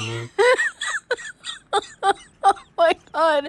oh my god.